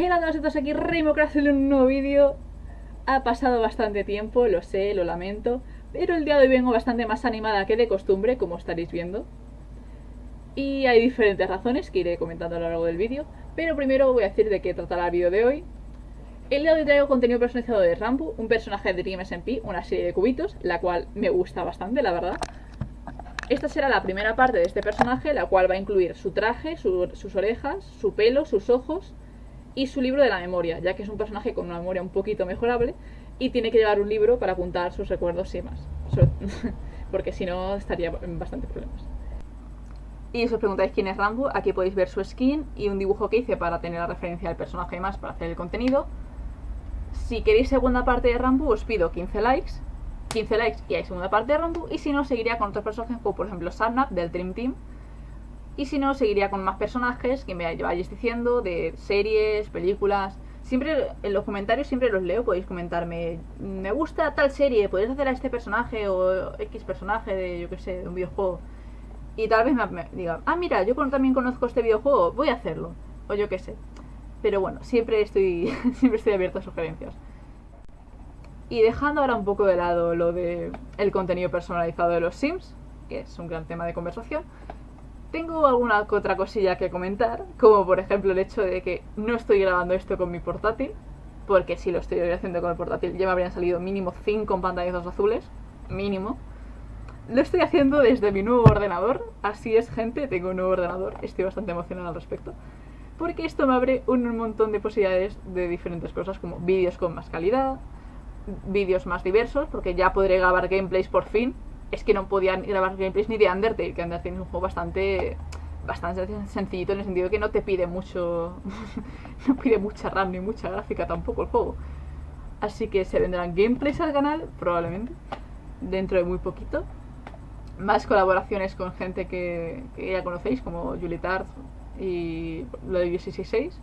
Hola a todos aquí, Raymocraft en un nuevo vídeo. Ha pasado bastante tiempo, lo sé, lo lamento, pero el día de hoy vengo bastante más animada que de costumbre, como estaréis viendo. Y hay diferentes razones que iré comentando a lo largo del vídeo, pero primero voy a decir de qué tratará el vídeo de hoy. El día de hoy traigo contenido personalizado de Rambo, un personaje de Dream SMP, una serie de cubitos, la cual me gusta bastante, la verdad. Esta será la primera parte de este personaje, la cual va a incluir su traje, sus orejas, su pelo, sus ojos y su libro de la memoria, ya que es un personaje con una memoria un poquito mejorable y tiene que llevar un libro para apuntar sus recuerdos y más. Porque si no estaría en bastantes problemas. Y si os preguntáis quién es Rambo, aquí podéis ver su skin y un dibujo que hice para tener la referencia del personaje y más para hacer el contenido. Si queréis segunda parte de Rambo, os pido 15 likes 15 likes y hay segunda parte de Rambo. Y si no, seguiría con otros personajes, como por ejemplo Sarnap del Dream Team. Y si no, seguiría con más personajes que me vayáis diciendo de series, películas. Siempre en los comentarios siempre los leo, podéis comentarme, me gusta tal serie, podéis hacer a este personaje o X personaje de, yo que sé, de un videojuego. Y tal vez me, diga, ah, mira, yo también conozco este videojuego, voy a hacerlo. O yo qué sé. Pero bueno, siempre estoy, siempre estoy abierto a sugerencias. Y dejando ahora un poco de lado lo de contenido personalizado de los Sims, que es un gran tema de conversación, tengo alguna otra cosilla que comentar, como por ejemplo el hecho de que no estoy grabando esto con mi portátil, porque si lo estoy haciendo con el portátil ya me habrían salido mínimo 5 pantallazos azules, mínimo. Lo estoy haciendo desde mi nuevo ordenador, así es gente, tengo un nuevo ordenador, estoy bastante emocionada al respecto, porque esto me abre un montón de posibilidades de diferentes cosas, como vídeos con más calidad, vídeos más diversos, porque ya podré grabar gameplays por fin. Es que no podían grabar gameplays ni de Undertale, que Undertale es un juego bastante bastante sencillito en el sentido que no te pide mucho no pide mucha RAM ni mucha gráfica tampoco el juego. Así que se vendrán gameplays al canal, probablemente, dentro de muy poquito. Más colaboraciones con gente que, ya conocéis, como Julie Tart y lo de 666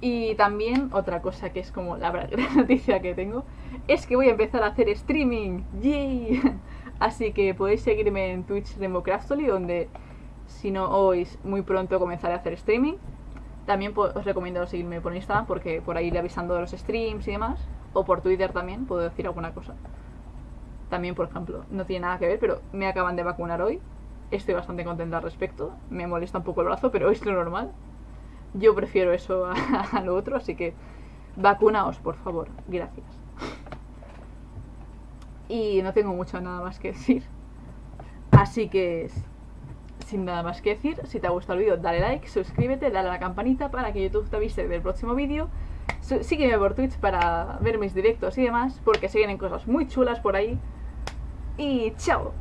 y también otra cosa que es como la gran noticia que tengo es que voy a empezar a hacer streaming. ¡Yay! Así que podéis seguirme en Twitch Democraftoli donde si no oís muy pronto comenzaré a hacer streaming. También os recomiendo seguirme por Instagram porque por ahí le avisando de los streams y demás. O por Twitter también puedo decir alguna cosa. También, por ejemplo, no tiene nada que ver, pero me acaban de vacunar hoy. Estoy bastante contenta al respecto. Me molesta un poco el brazo, pero es lo normal. Yo prefiero eso a, lo otro, así que vacunaos, por favor. Gracias. Y no tengo mucho nada más que decir. Así que, sin nada más que decir, si te ha gustado el vídeo, dale like, suscríbete, dale a la campanita para que YouTube te avise del próximo vídeo. Sígueme por Twitch para ver mis directos y demás, porque se vienen cosas muy chulas por ahí. Y chao.